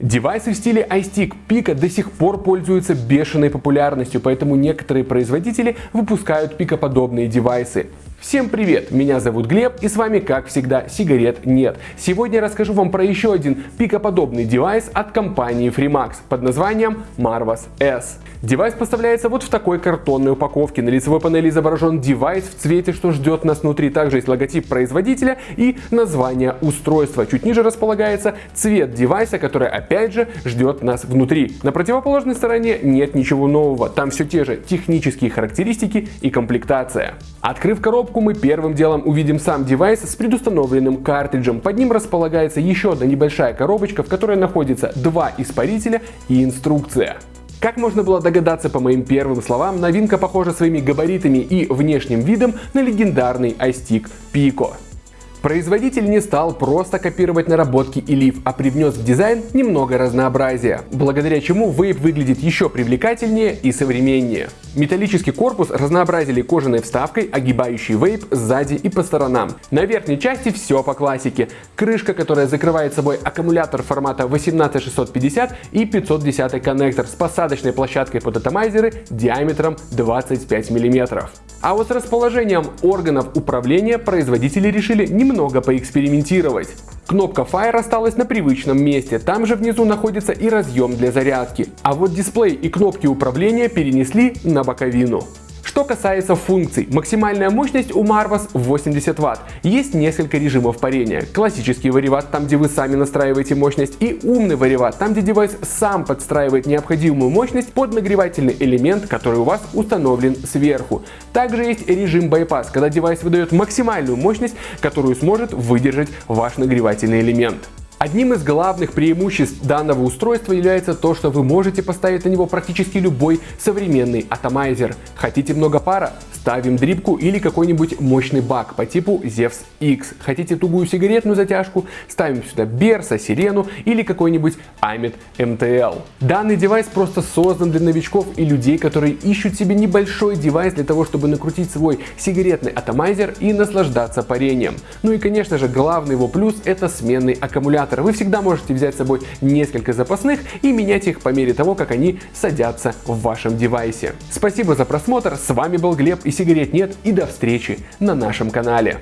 Девайсы в стиле iStick Pico до сих пор пользуются бешеной популярностью, поэтому некоторые производители выпускают пикоподобные девайсы. Всем привет, меня зовут Глеб и с вами как всегда сигарет нет. Сегодня я расскажу вам про еще один пикоподобный девайс от компании Freemax под названием Marvos S. Девайс поставляется вот в такой картонной упаковке. На лицевой панели изображен девайс в цвете, что ждет нас внутри. Также есть логотип производителя и название устройства. Чуть ниже располагается цвет девайса, который опять же ждет нас внутри. На противоположной стороне нет ничего нового. Там все те же технические характеристики и комплектация. Открыв коробку, коробку мы первым делом увидим сам девайс с предустановленным картриджем. Под ним располагается еще одна небольшая коробочка, в которой находится два испарителя и инструкция. Как можно было догадаться по моим первым словам, новинка похожа своими габаритами и внешним видом на легендарный iStick Pico. Производитель не стал просто копировать наработки и лиф, а привнес в дизайн немного разнообразия, благодаря чему вейп выглядит еще привлекательнее и современнее. Металлический корпус разнообразили кожаной вставкой, огибающей вейп сзади и по сторонам. На верхней части все по классике. Крышка, которая закрывает собой аккумулятор формата 18650 и 510 коннектор с посадочной площадкой под атомайзеры диаметром 25 мм. А вот с расположением органов управления производители решили немного поэкспериментировать. Кнопка Fire осталась на привычном месте, там же внизу находится и разъем для зарядки. А вот дисплей и кнопки управления перенесли на боковину. Что касается функций, максимальная мощность у Marvas 80 Вт. Есть несколько режимов парения. Классический вариват, там где вы сами настраиваете мощность, и умный вариват, там где девайс сам подстраивает необходимую мощность под нагревательный элемент, который у вас установлен сверху. Также есть режим bypass, когда девайс выдает максимальную мощность, которую сможет выдержать ваш нагревательный элемент. Одним из главных преимуществ данного устройства является то, что вы можете поставить на него практически любой современный атомайзер. Хотите много пара? Ставим дрипку или какой-нибудь мощный бак по типу Zevs X. Хотите тугую сигаретную затяжку? Ставим сюда Берса, Сирену или какой-нибудь Amit MTL. Данный девайс просто создан для новичков и людей, которые ищут себе небольшой девайс для того, чтобы накрутить свой сигаретный атомайзер и наслаждаться парением. Ну и конечно же главный его плюс это сменный аккумулятор. Вы всегда можете взять с собой несколько запасных и менять их по мере того, как они садятся в вашем девайсе. Спасибо за просмотр, с вами был Глеб и сигарет нет и до встречи на нашем канале.